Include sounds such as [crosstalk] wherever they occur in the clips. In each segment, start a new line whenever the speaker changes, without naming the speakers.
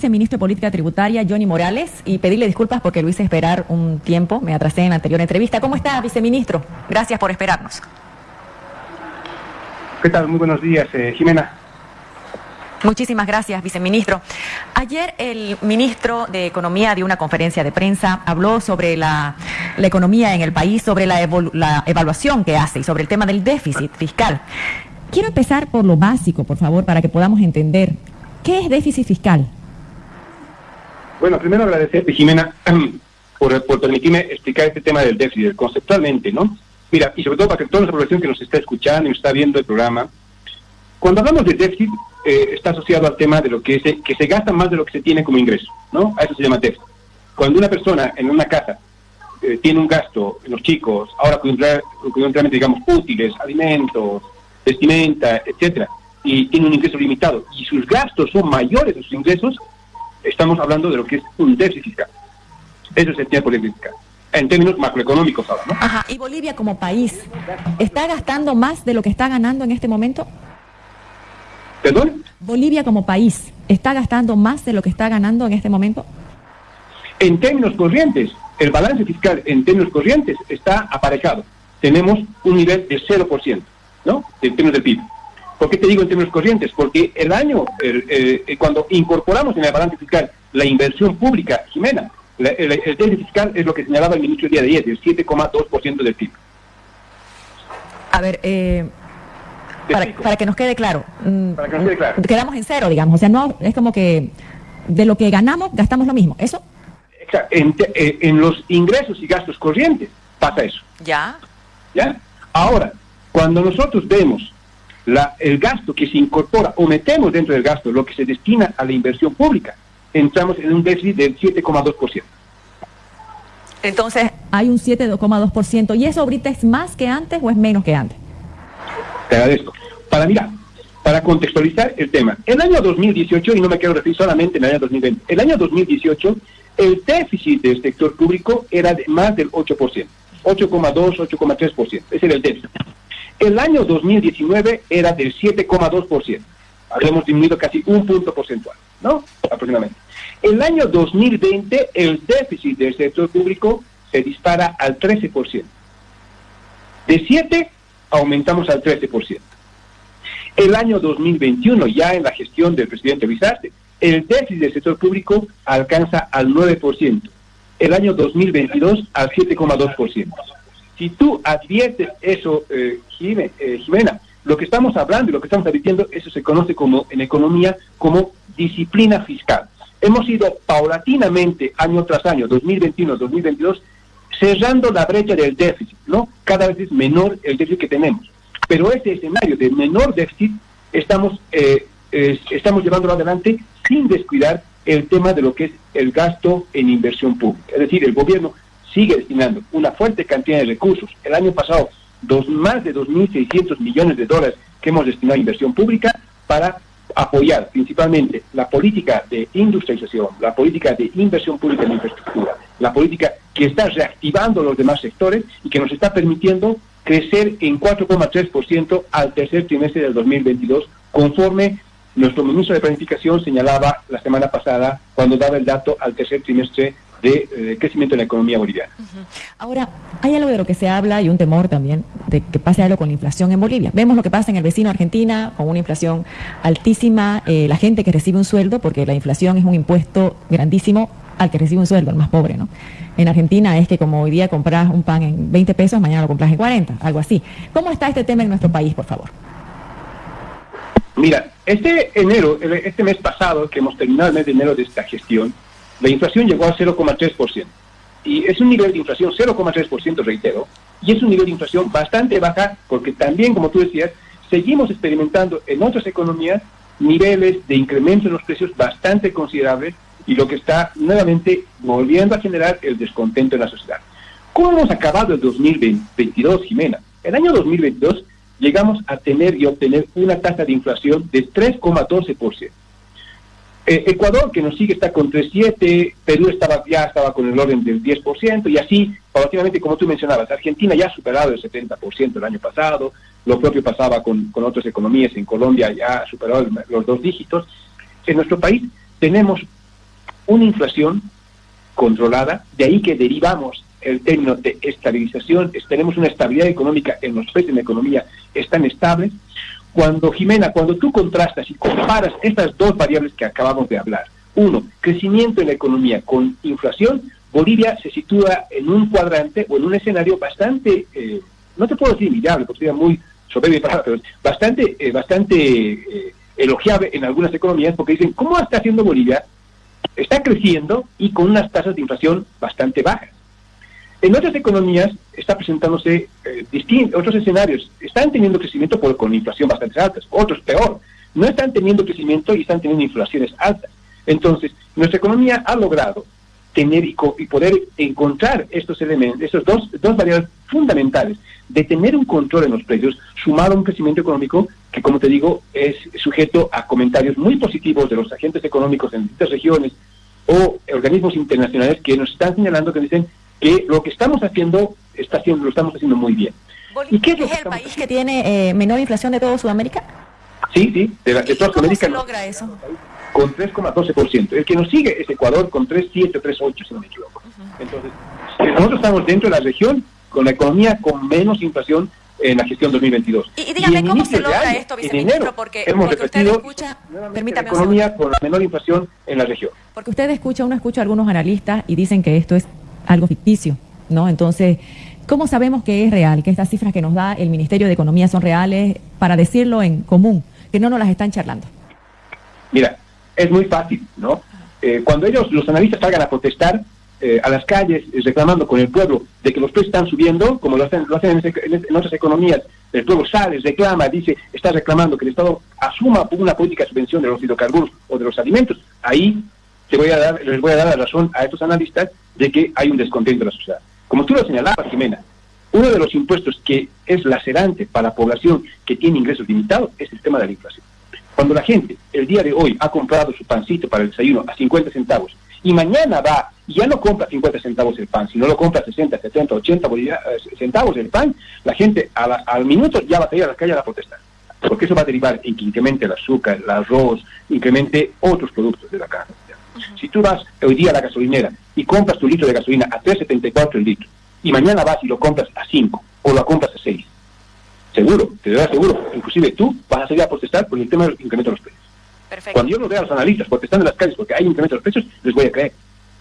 viceministro de Política Tributaria, Johnny Morales, y pedirle disculpas porque lo hice esperar un tiempo, me atrasé en la anterior entrevista. ¿Cómo está, viceministro? Gracias por esperarnos.
¿Qué tal? Muy buenos días, eh, Jimena.
Muchísimas gracias, viceministro. Ayer el ministro de Economía dio una conferencia de prensa, habló sobre la, economía en el país, sobre la, la evaluación que hace y sobre el tema del déficit fiscal. Quiero empezar por lo básico, por favor, para que podamos entender. ¿Qué es déficit fiscal?
Bueno, primero agradecerte, Jimena, [clears throat] por, permitirme explicar este tema del déficit conceptualmente, ¿no? Mira, y sobre todo para que toda la población que nos está escuchando y está viendo el programa, cuando hablamos de déficit, eh, está asociado al tema de lo que, es, que se gasta más de lo que se tiene como ingreso, ¿no? A eso se llama déficit. Cuando una persona en una casa eh, tiene un gasto los chicos, ahora coyunturalmente, digamos, útiles, alimentos, vestimenta, etcétera, y tiene un ingreso limitado, y sus gastos son mayores de sus ingresos, estamos hablando de lo que es un déficit fiscal. Eso es el tema política. En términos macroeconómicos ahora, ¿no?
Ajá. ¿Y Bolivia como país está gastando más de lo que está ganando en este momento?
¿Perdón?
Bolivia como país está gastando más de lo que está ganando en este momento?
En términos corrientes, el balance fiscal en términos corrientes está aparejado. Tenemos un nivel de 0%, ¿no? En términos del PIB. ¿Por qué te digo en términos corrientes? Porque el año, eh, cuando incorporamos en el balance fiscal la inversión pública, Jimena, el, déficit fiscal es lo que señalaba el ministro el día de ayer, el 7,2% del PIB.
A ver, eh, para, que nos quede claro.
Mm, para que nos quede claro.
Quedamos en cero, digamos. O sea, no es como que de lo que ganamos, gastamos lo mismo. ¿Eso?
Exacto. En, eh, en los ingresos y gastos corrientes pasa eso.
Ya.
¿Ya? Ahora, cuando nosotros vemos el gasto que se incorpora o metemos dentro del gasto lo que se destina a la inversión pública, entramos en un déficit del 7,2%.
Entonces, hay un 7,2%. ¿Y eso ahorita es más que antes o es menos que antes?
Te agradezco. Para mirar, para contextualizar el tema, el año 2018, y no me quiero referir solamente en el año 2020, el año 2018, el déficit del sector público era de más del 8%, 8,2, 8,3%. Ese era el déficit. El año 2019 era del 7,2%. Habíamos disminuido casi un punto porcentual, ¿no? Aproximadamente. El año 2020, el déficit del sector público se dispara al 13%. De 7 aumentamos al 13%. El año 2021, ya en la gestión del presidente Bizarte, el déficit del sector público alcanza al 9%. El año 2022 al 7,2%. Si tú adviertes eso, eh, eh, Jimena, lo que estamos hablando y lo que estamos advirtiendo, eso se conoce como en economía como disciplina fiscal. Hemos ido paulatinamente, año tras año, 2021, 2022, cerrando la brecha del déficit, ¿no? Cada vez es menor el déficit que tenemos. Pero este escenario de menor déficit estamos, eh, estamos llevándolo adelante sin descuidar el tema de lo que es el gasto en inversión pública. Es decir, el gobierno sigue destinando una fuerte cantidad de recursos. El año pasado, dos, más de 2.600 millones de dólares que hemos destinado a inversión pública para apoyar principalmente la política de industrialización, la política de inversión pública en infraestructura, la política que está reactivando los demás sectores y que nos está permitiendo crecer en 4,3% al tercer trimestre del 2022, conforme nuestro ministro de Planificación señalaba la semana pasada cuando daba el dato al tercer trimestre de, eh, crecimiento de la economía boliviana.
Ahora, hay algo de lo que se habla y un temor también de que pase algo con la inflación en Bolivia. Vemos lo que pasa en el vecino Argentina, con una inflación altísima, eh, la gente que recibe un sueldo, porque la inflación es un impuesto grandísimo al que recibe un sueldo, el más pobre, ¿no? En Argentina es que como hoy día compras un pan en 20 pesos, mañana lo compras en 40, algo así. ¿Cómo está este tema en nuestro país, por favor?
Mira, este enero, este mes pasado, que hemos terminado el mes de enero de esta gestión, la inflación llegó al 0,3%. Y es un nivel de inflación 0,3%, reitero, y es un nivel de inflación bastante baja porque también, como tú decías, seguimos experimentando en otras economías niveles de incremento en los precios bastante considerables y lo que está nuevamente volviendo a generar el descontento en la sociedad. ¿Cómo hemos acabado el 2022, Jimena? El año 2022 llegamos a tener y obtener una tasa de inflación de 3,12%. Eh, Ecuador, que nos sigue, está con 3,7%, Perú estaba, ya estaba con el orden del 10%, y así, paulatinamente, como tú mencionabas, Argentina ya ha superado el 70% el año pasado, lo propio pasaba con, con otras economías, en Colombia ya ha superado los dos dígitos. En nuestro país tenemos una inflación controlada, de ahí que derivamos el término de estabilización, tenemos una estabilidad económica en los precios en la economía están estables. Cuando, Jimena, cuando tú contrastas y comparas estas dos variables que acabamos de hablar, uno, crecimiento en la economía con inflación, Bolivia se sitúa en un cuadrante o en un escenario bastante, eh, no te puedo decir inviable, porque sería muy soberbio, pero bastante, eh, bastante eh, elogiable en algunas economías, porque dicen, ¿cómo está haciendo Bolivia? Está creciendo y con unas tasas de inflación bastante bajas. En otras economías está presentándose distintos, otros escenarios. Están teniendo crecimiento con inflación bastante altas, otros peor. No están teniendo crecimiento y están teniendo inflaciones altas. Entonces, nuestra economía ha logrado tener y, poder encontrar estos elementos, estos dos, dos variables fundamentales de tener un control en los precios, sumado a un crecimiento económico que, como te digo, es sujeto a comentarios muy positivos de los agentes económicos en distintas regiones o organismos internacionales que nos están señalando que dicen que lo que estamos haciendo, está haciendo lo estamos haciendo muy bien.
¿Y qué es, el país que tiene eh, menor inflación de toda Sudamérica?
Sí, sí, de, la, de toda
¿Cómo se logra eso?
con 3,12%. El que nos sigue es Ecuador con 3,7, 3,8, si no me equivoco. Entonces, nosotros estamos dentro de la región con la economía con menos inflación en la gestión 2022.
Y, dígame, ¿cómo se logra esto, viceministro? porque,
hemos
porque
usted escucha, permítame la economía con la menor inflación en la región.
Porque usted escucha, uno escucha a algunos analistas y dicen que esto es algo ficticio, ¿no? Entonces, ¿cómo sabemos que es real, que estas cifras que nos da el Ministerio de Economía son reales para decirlo en común, que no nos las están charlando?
Mira, es muy fácil, ¿no? Eh, cuando ellos, los analistas, salgan a protestar eh, a las calles eh, reclamando con el pueblo de que los precios están subiendo, como lo hacen, lo hacen en, otras economías, el pueblo sale, reclama, dice, está reclamando que el Estado asuma una política de subvención de los hidrocarburos o de los alimentos, ahí te voy a dar, les voy a dar la razón a estos analistas de que hay un descontento de la sociedad. Como tú lo señalabas, Jimena, uno de los impuestos que es lacerante para la población que tiene ingresos limitados es el tema de la inflación. Cuando la gente el día de hoy ha comprado su pancito para el desayuno a 50 centavos y mañana va y ya no compra 50 centavos el pan, sino lo compra 60, 70, 80 centavos el pan, la gente al minuto ya va a salir a la calle a la protestar. Porque eso va a derivar en que incremente el azúcar, el arroz, incremente otros productos de la casa. Si tú vas hoy día a la gasolinera y compras tu litro de gasolina a 3.74 el litro, y mañana vas y lo compras a 5 o lo compras a 6, Seguro, te doy seguro. Inclusive tú vas a salir a protestar por el tema del incremento de los precios. Perfecto. Cuando yo lo vea a los analistas protestando en las calles porque hay incremento de los precios, les voy a creer.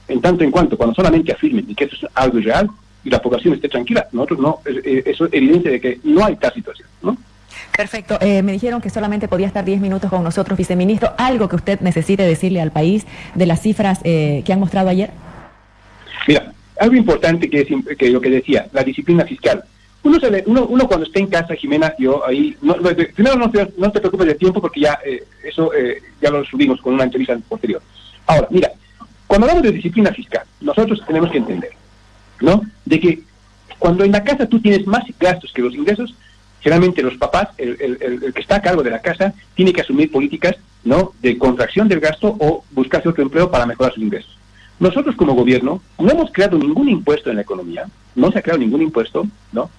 En tanto en cuanto, cuando solamente afirmen que eso es algo irreal y la población esté tranquila, nosotros no, eso es evidente de que no hay tal situación, ¿no?
Perfecto. Eh, me dijeron que solamente podía estar 10 minutos con nosotros, viceministro. ¿Algo que usted necesite decirle al país de las cifras eh, que han mostrado ayer?
Mira, algo importante que, es, que lo que decía, la disciplina fiscal. Uno, uno, uno, cuando está en casa, Jimena, yo ahí, no, primero no te, no te, preocupes del tiempo porque ya eh, eso eh, ya lo subimos con una entrevista posterior. Ahora, mira, cuando hablamos de disciplina fiscal, nosotros tenemos que entender, ¿no? De que cuando en la casa tú tienes más gastos que los ingresos, generalmente los papás, el, el, el que está a cargo de la casa, tiene que asumir políticas, ¿no? De contracción del gasto o buscarse otro empleo para mejorar sus ingresos. Nosotros como gobierno no hemos creado ningún impuesto en la economía, no se ha creado ningún impuesto, ¿no?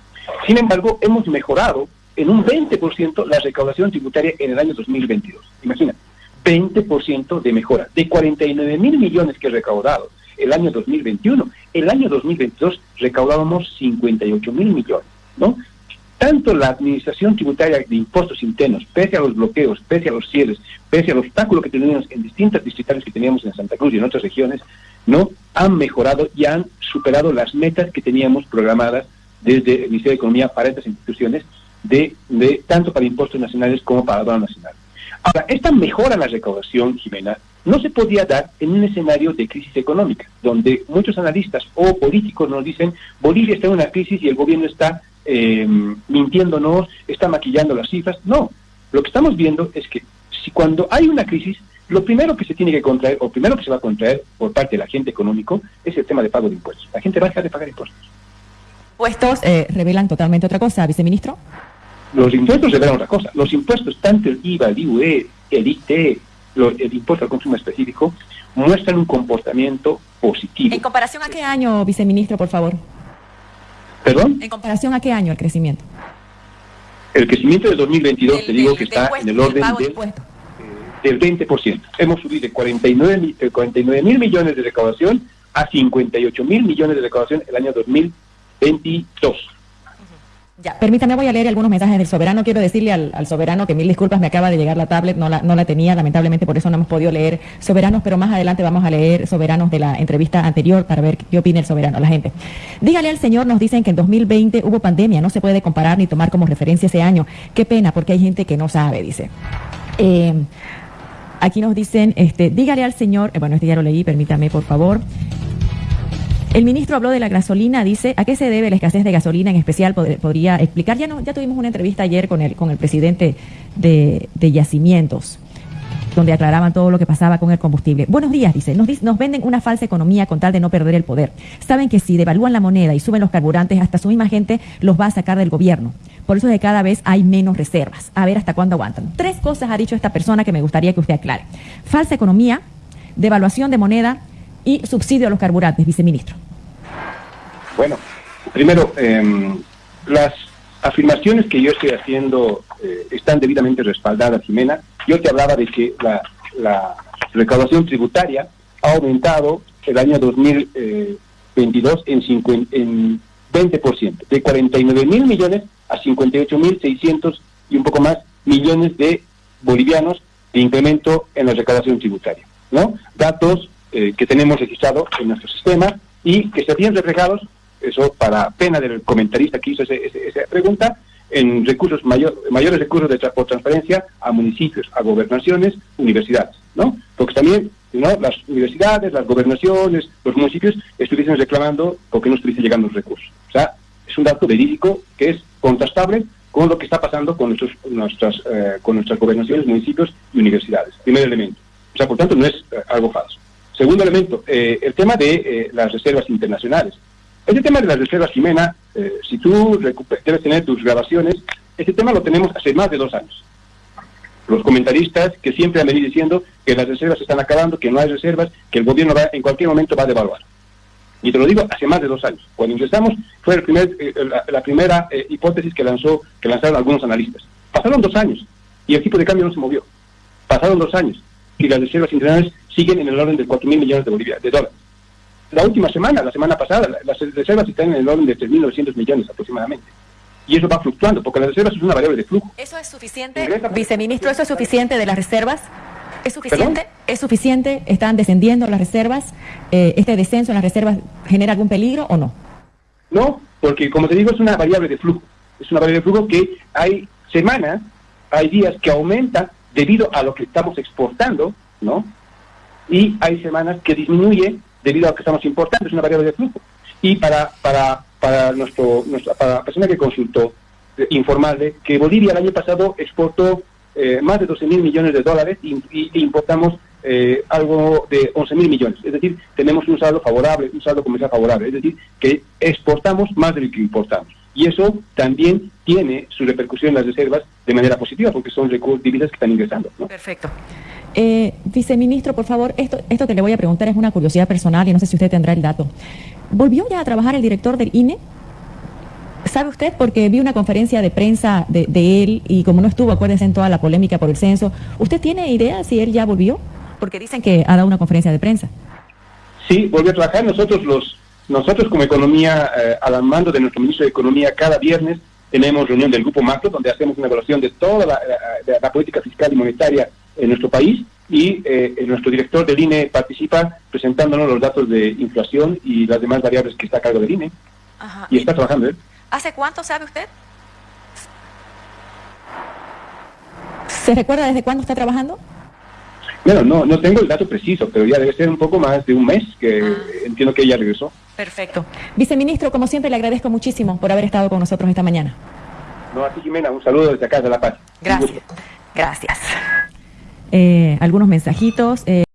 Sin embargo, hemos mejorado en un 20% la recaudación tributaria en el año 2022. Imagina, 20% de mejora. De 49 mil millones que recaudado el año 2021, el año 2022 recaudábamos 58 mil millones, ¿no? Tanto la administración tributaria de impuestos internos, pese a los bloqueos, pese a los cierres, pese al obstáculo que teníamos en distintas distritales que teníamos en Santa Cruz y en otras regiones, no han mejorado y han superado las metas que teníamos programadas desde el Ministerio de Economía para estas instituciones, de, de tanto para impuestos nacionales como para aduana nacional. Ahora, esta mejora en la recaudación, Jimena, no se podía dar en un escenario de crisis económica, donde muchos analistas o políticos nos dicen Bolivia está en una crisis y el gobierno está eh, mintiéndonos, está maquillando las cifras. No, lo que estamos viendo es que si cuando hay una crisis, lo primero que se tiene que contraer, o primero que se va a contraer por parte del agente económico, es el tema de pago de impuestos. La gente va a dejar de pagar impuestos
impuestos eh, revelan totalmente otra cosa, viceministro.
Los impuestos revelan otra cosa. Los impuestos, tanto el IVA, el IUE, el IT, el impuesto al consumo específico, muestran un comportamiento positivo.
¿En comparación a qué año, viceministro, por favor?
¿Perdón?
¿En comparación a qué año el crecimiento?
El crecimiento de 2022, te digo que está en el orden del del 20%. Hemos subido de 49 eh, mil millones de recaudación a 58 mil millones de recaudación el año 2022.
Ya, permítame, voy a leer algunos mensajes del soberano. Quiero decirle al, soberano que mil disculpas, me acaba de llegar la tablet, no la, no la tenía, lamentablemente por eso no hemos podido leer soberanos, pero más adelante vamos a leer soberanos de la entrevista anterior para ver qué opina el soberano, la gente. Dígale al señor, nos dicen que en 2020 hubo pandemia, no se puede comparar ni tomar como referencia ese año. Qué pena, porque hay gente que no sabe, dice. Eh, aquí nos dicen, este, dígale al señor, eh, bueno, este ya lo leí, permítame por favor. El ministro habló de la gasolina, dice, ¿a qué se debe la escasez de gasolina en especial? ¿Podría explicar? Ya, no, ya tuvimos una entrevista ayer con el, con el presidente de, Yacimientos donde aclaraban todo lo que pasaba con el combustible. Buenos días, dice. Nos, nos, venden una falsa economía con tal de no perder el poder. Saben que si devalúan la moneda y suben los carburantes, hasta su misma gente los va a sacar del gobierno. Por eso es que cada vez hay menos reservas. A ver hasta cuándo aguantan. Tres cosas ha dicho esta persona que me gustaría que usted aclare. Falsa economía, devaluación de moneda y subsidio a los carburantes, viceministro?
Bueno, primero, em, las afirmaciones que yo estoy haciendo eh, están debidamente respaldadas, Jimena. Yo te hablaba de que la, recaudación tributaria ha aumentado el año 2022 en, en 20%, de 49 mil millones a 58 mil 600 y un poco más millones de bolivianos de incremento en la recaudación tributaria. ¿no? Datos eh, que tenemos registrado en nuestro sistema y que se habían reflejados, eso para pena del comentarista que hizo esa pregunta, en recursos mayor, mayores recursos de por transparencia a municipios, a gobernaciones, universidades, ¿no? Porque también ¿no? las universidades, las gobernaciones, los municipios estuviesen reclamando porque no estuviesen llegando los recursos. O sea, es un dato verídico que es contrastable con lo que está pasando con, nuestros, nuestras, eh, con nuestras gobernaciones, municipios y universidades. Primer elemento. O sea, por tanto, no es eh, algo falso. Segundo elemento, eh, el tema de eh, las reservas internacionales. Este tema de las reservas, Jimena, eh, si tú debes tener tus grabaciones, este tema lo tenemos hace más de dos años. Los comentaristas que siempre han venido diciendo que las reservas se están acabando, que no hay reservas, que el gobierno va, en cualquier momento va a devaluar. Y te lo digo hace más de dos años. Cuando ingresamos fue el primer, la, primera hipótesis que lanzó que lanzaron algunos analistas. Pasaron dos años y el tipo de cambio no se movió. Pasaron dos años y las reservas internacionales siguen en el orden de 4 mil millones de, Bolivia, de dólares. La última semana, la semana pasada, las reservas están en el orden de 3.900 millones aproximadamente. Y eso va fluctuando, porque las reservas es una variable de flujo.
¿Eso es suficiente, viceministro? ¿Eso es suficiente de las reservas? ¿Es suficiente? ¿Es suficiente? ¿Están descendiendo las reservas? Eh, ¿Este descenso en las reservas genera algún peligro o no?
No, porque como te digo, es una variable de flujo. Es una variable de flujo que hay semanas, hay días que aumenta debido a lo que estamos exportando, ¿no? Y hay semanas que disminuye debido a que estamos importando, es una variable de flujo. Y para, para, para, nuestro, nuestra, para la persona que consultó, eh, informarle que Bolivia el año pasado exportó eh, más de 12 mil millones de dólares y, importamos eh, algo de 11 mil millones. Es decir, tenemos un saldo favorable, un saldo comercial favorable. Es decir, que exportamos más de lo que importamos. Y eso también tiene su repercusión en las reservas de manera positiva, porque son recursos divisas que están ingresando.
Perfecto. Eh, viceministro, por favor, esto, esto que le voy a preguntar es una curiosidad personal y no sé si usted tendrá el dato. ¿Volvió ya a trabajar el director del INE? ¿Sabe usted? Porque vi una conferencia de prensa de, de, él y como no estuvo, acuérdese en toda la polémica por el censo, ¿usted tiene idea si él ya volvió? Porque dicen que ha dado una conferencia de prensa.
Sí, volvió a trabajar. Nosotros los nosotros como economía, eh, al mando de nuestro ministro de Economía, cada viernes tenemos reunión del Grupo Macro, donde hacemos una evaluación de toda la, política fiscal y monetaria en nuestro país y eh, nuestro director del INE participa presentándonos los datos de inflación y las demás variables que está a cargo del INE. Y está trabajando él.
¿Hace cuánto sabe usted? ¿Se recuerda desde cuándo está trabajando?
Bueno, no, no tengo el dato preciso, pero ya debe ser un poco más de un mes que ah. entiendo que ella regresó.
Perfecto. Viceministro, como siempre, le agradezco muchísimo por haber estado con nosotros esta mañana.
No, a ti, Jimena, un saludo desde acá de La Paz.
Gracias. Gracias. Eh, algunos mensajitos. Eh,